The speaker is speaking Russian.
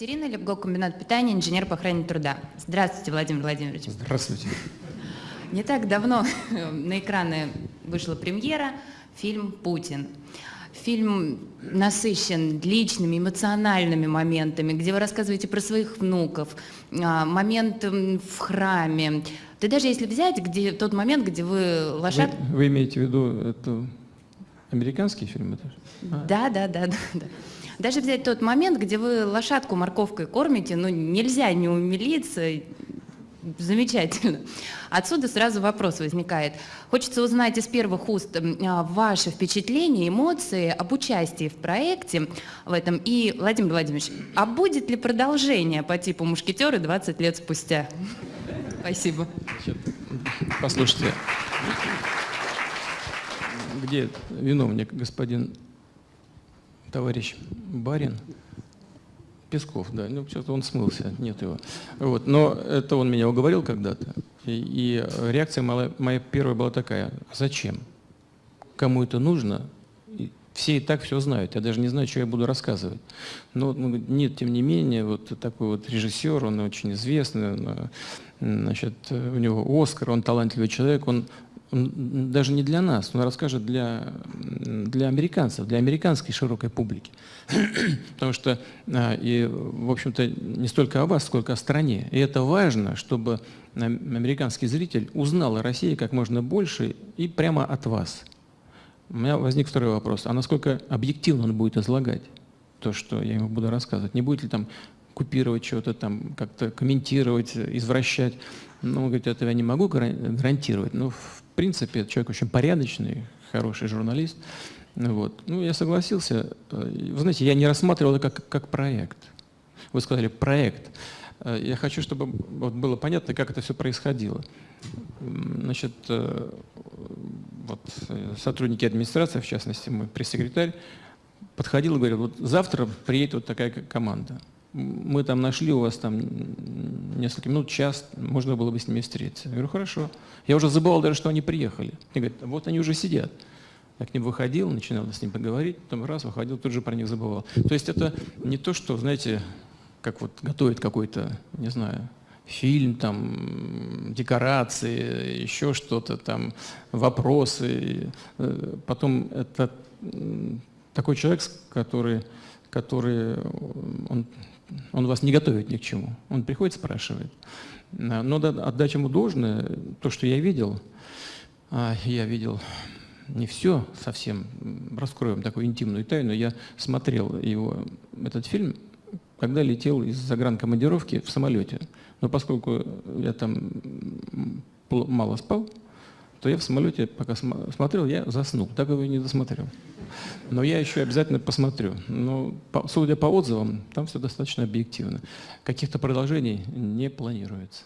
Екатерина, Лепго, комбинат питания, инженер по охране труда. Здравствуйте, Владимир Владимирович. Здравствуйте. Не так давно на экраны вышла премьера, фильм «Путин». Фильм насыщен личными, эмоциональными моментами, где вы рассказываете про своих внуков, а, момент в храме. Да даже если взять где, тот момент, где вы лошадку... Вы, вы имеете в виду это американский фильм? Это? Да, да, да, да, да. Даже взять тот момент, где вы лошадку морковкой кормите, ну нельзя не умилиться, Замечательно. Отсюда сразу вопрос возникает. Хочется узнать из первых уст а, ваши впечатления, эмоции об участии в проекте в этом. И, Владимир Владимирович, а будет ли продолжение по типу «Мушкетеры» 20 лет спустя? Спасибо. Послушайте, где виновник, господин товарищ Барин? Песков, да. Ну, что-то он смылся, нет его. Вот. Но это он меня уговорил когда-то. И, и реакция моя, моя первая была такая. Зачем? Кому это нужно? Все и так все знают. Я даже не знаю, что я буду рассказывать. Но ну, нет, тем не менее, вот такой вот режиссер, он очень известный, он, значит, у него Оскар, он талантливый человек, он он даже не для нас, он расскажет для, для американцев, для американской широкой публики. Потому что, а, и, в общем-то, не столько о вас, сколько о стране. И это важно, чтобы американский зритель узнал о России как можно больше и прямо от вас. У меня возник второй вопрос. А насколько объективно он будет излагать то, что я ему буду рассказывать? Не будет ли там купировать что-то, там как-то комментировать, извращать? Ну, он говорит, этого я не могу гарантировать. Но, в принципе, человек очень порядочный, хороший журналист. Вот. Ну, я согласился. Вы знаете, я не рассматривал это как, как проект. Вы сказали «проект». Я хочу, чтобы вот было понятно, как это все происходило. Значит, э, вот, э, сотрудники администрации, в частности, мой пресс-секретарь, подходил и говорил, вот завтра приедет вот такая команда мы там нашли у вас там несколько минут, час, можно было бы с ними встретиться. Я говорю, хорошо. Я уже забывал даже, что они приехали. Они говорят, вот они уже сидят. Я к ним выходил, начинал с ним поговорить, потом раз выходил, тут же про них забывал. То есть это не то, что, знаете, как вот готовит какой-то, не знаю, фильм, там, декорации, еще что-то, там, вопросы. Э, потом это такой человек, который, который он он вас не готовит ни к чему. Он приходит, спрашивает. Но надо отдать ему должное, то, что я видел, а, я видел не все совсем, раскроем такую интимную тайну, я смотрел его, этот фильм, когда летел из загранкомандировки в самолете. Но поскольку я там мало спал, то я в самолете, пока смотрел, я заснул, так его и не досмотрел. Но я еще обязательно посмотрю. Но, судя по отзывам, там все достаточно объективно. Каких-то продолжений не планируется.